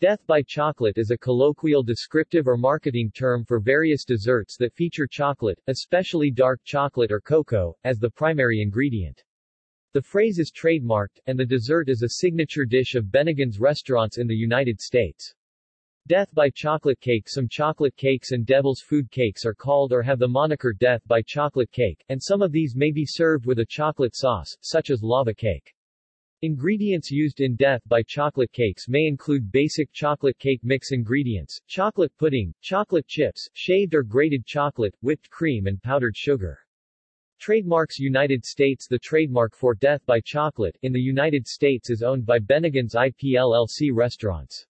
Death by chocolate is a colloquial descriptive or marketing term for various desserts that feature chocolate, especially dark chocolate or cocoa, as the primary ingredient. The phrase is trademarked, and the dessert is a signature dish of Bennigan's restaurants in the United States. Death by chocolate cake Some chocolate cakes and devil's food cakes are called or have the moniker Death by chocolate cake, and some of these may be served with a chocolate sauce, such as lava cake. Ingredients used in Death by chocolate cakes may include basic chocolate cake mix ingredients, chocolate pudding, chocolate chips, shaved or grated chocolate, whipped cream and powdered sugar. Trademarks United States The trademark for Death by Chocolate in the United States is owned by Bennigan's IPLLC restaurants.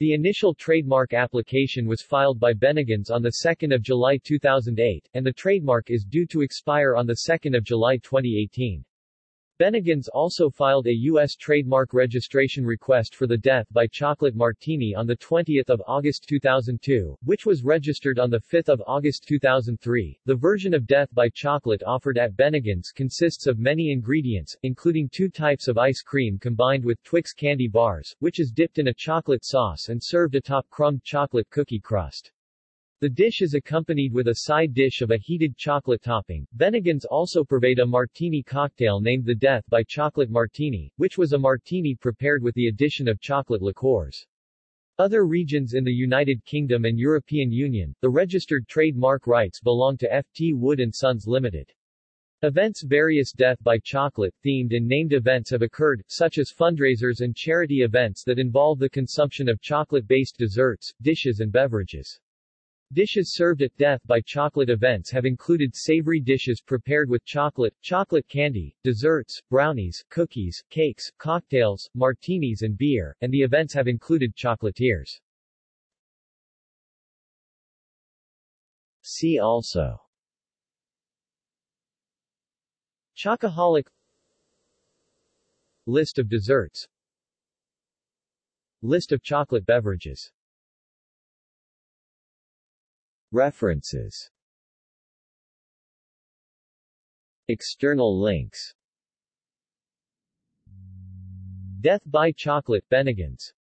The initial trademark application was filed by Bennigan's on 2 July 2008, and the trademark is due to expire on 2 July 2018. Bennigan's also filed a U.S. trademark registration request for the Death by Chocolate Martini on 20 August 2002, which was registered on 5 August 2003. The version of Death by Chocolate offered at Bennigan's consists of many ingredients, including two types of ice cream combined with Twix candy bars, which is dipped in a chocolate sauce and served atop crumbed chocolate cookie crust. The dish is accompanied with a side dish of a heated chocolate topping. Bennigan's also purveyed a martini cocktail named the Death by Chocolate Martini, which was a martini prepared with the addition of chocolate liqueurs. Other regions in the United Kingdom and European Union, the registered trademark rights belong to FT Wood & Sons Limited. Events Various Death by Chocolate themed and named events have occurred, such as fundraisers and charity events that involve the consumption of chocolate-based desserts, dishes and beverages. Dishes served at Death by Chocolate events have included savory dishes prepared with chocolate, chocolate candy, desserts, brownies, cookies, cakes, cocktails, martinis and beer, and the events have included chocolatiers. See also Chocoholic List of desserts List of chocolate beverages References. External links. Death by Chocolate Bennigan's